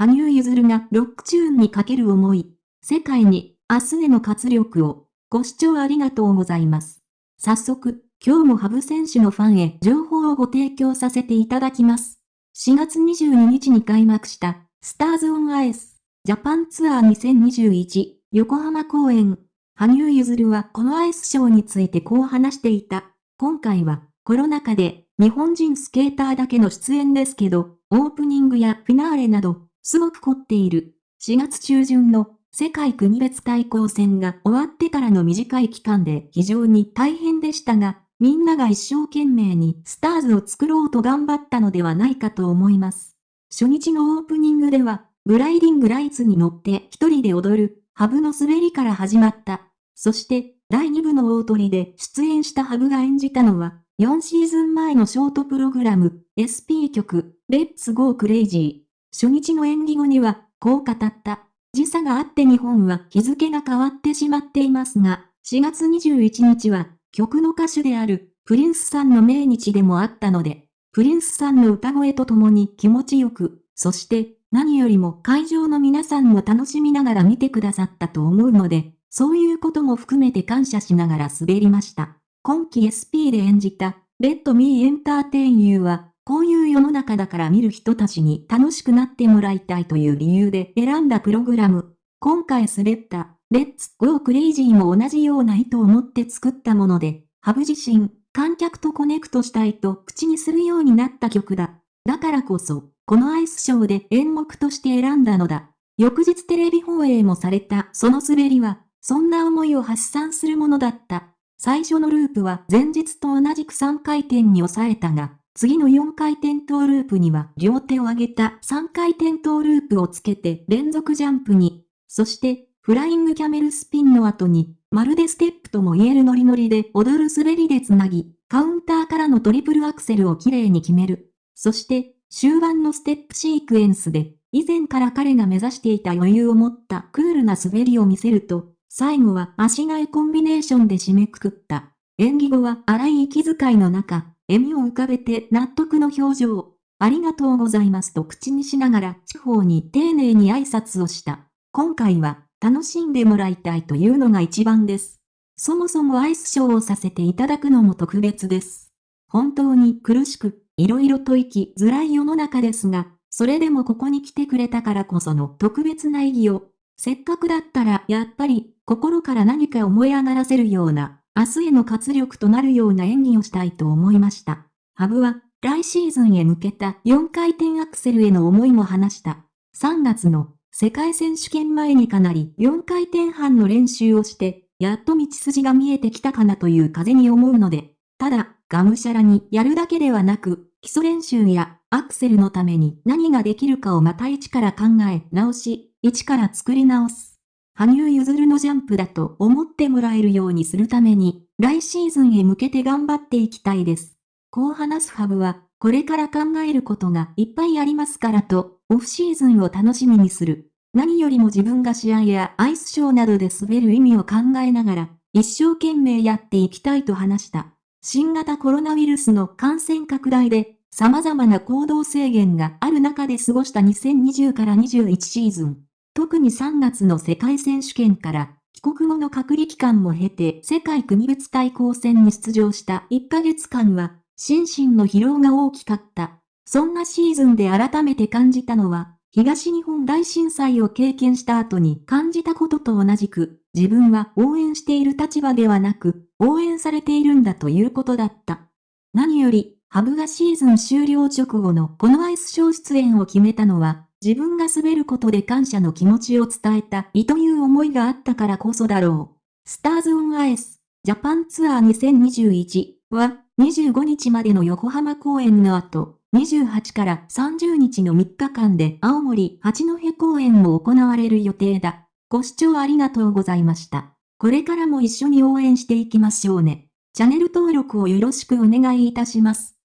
羽生結弦がロックチューンにかける思い。世界に、明日への活力を。ご視聴ありがとうございます。早速、今日もハブ選手のファンへ情報をご提供させていただきます。4月22日に開幕した、スターズ・オン・アイス、ジャパンツアー2021、横浜公演。羽生結弦はこのアイスショーについてこう話していた。今回は、コロナ禍で、日本人スケーターだけの出演ですけど、オープニングやフィナーレなど、すごく凝っている。4月中旬の世界国別対抗戦が終わってからの短い期間で非常に大変でしたが、みんなが一生懸命にスターズを作ろうと頑張ったのではないかと思います。初日のオープニングでは、グライディングライツに乗って一人で踊る、ハブの滑りから始まった。そして、第2部の大トリで出演したハブが演じたのは、4シーズン前のショートプログラム、SP 曲、 Let's Go Crazy。初日の演技後には、こう語った。時差があって日本は日付が変わってしまっていますが、4月21日は、曲の歌手である、プリンスさんの命日でもあったので、プリンスさんの歌声とともに気持ちよく、そして、何よりも会場の皆さんも楽しみながら見てくださったと思うので、そういうことも含めて感謝しながら滑りました。今季 SP で演じた、レッドミーエンターテインユーは、こういう世の中だから見る人たちに楽しくなってもらいたいという理由で選んだプログラム。今回滑った、 Let's Go Crazy も同じような意図を持って作ったもので、ハブ自身、観客とコネクトしたいと口にするようになった曲だ。だからこそ、このアイスショーで演目として選んだのだ。翌日テレビ放映もされたその滑りは、そんな思いを発散するものだった。最初のループは前日と同じく3回転に抑えたが、次の4回転トーループには両手を上げた3回転トーループをつけて連続ジャンプに、そしてフライングキャメルスピンの後に、まるでステップとも言えるノリノリで踊る滑りでつなぎ、カウンターからのトリプルアクセルをきれいに決める。そして、終盤のステップシークエンスで、以前から彼が目指していた余裕を持ったクールな滑りを見せると、最後は足替えコンビネーションで締めくくった。演技後は荒い息遣いの中、笑みを浮かべて納得の表情。ありがとうございますと口にしながら地方に丁寧に挨拶をした。今回は楽しんでもらいたいというのが一番です。そもそもアイスショーをさせていただくのも特別です。本当に苦しく、いろいろと生きづらい世の中ですが、それでもここに来てくれたからこその特別な意義を、せっかくだったらやっぱり心から何か思い上がらせるような明日への活力となるような演技をしたいと思いました。ハブは、来シーズンへ向けた4回転アクセルへの思いも話した。3月の世界選手権前にかなり4回転半の練習をして、やっと道筋が見えてきたかなという風に思うので、ただ、がむしゃらにやるだけではなく、基礎練習やアクセルのために何ができるかをまた一から考え直し、一から作り直す。羽生結弦のジャンプだと思ってもらえるようにするために、来シーズンへ向けて頑張っていきたいです。こう話すハブは、これから考えることがいっぱいありますからと、オフシーズンを楽しみにする。何よりも自分が試合やアイスショーなどで滑る意味を考えながら、一生懸命やっていきたいと話した。新型コロナウイルスの感染拡大で、様々な行動制限がある中で過ごした2020から21シーズン。特に3月の世界選手権から帰国後の隔離期間も経て世界国別対抗戦に出場した1ヶ月間は心身の疲労が大きかった。そんなシーズンで改めて感じたのは東日本大震災を経験した後に感じたことと同じく自分は応援している立場ではなく応援されているんだということだった。何より、ハブがシーズン終了直後のこのアイスショー出演を決めたのは自分が滑ることで感謝の気持ちを伝えたいという思いがあったからこそだろう。スターズ・オン・アイス、ジャパンツアー2021は、25日までの横浜公演の後、28から30日の3日間で青森八戸公演も行われる予定だ。ご視聴ありがとうございました。これからも一緒に応援していきましょうね。チャンネル登録をよろしくお願いいたします。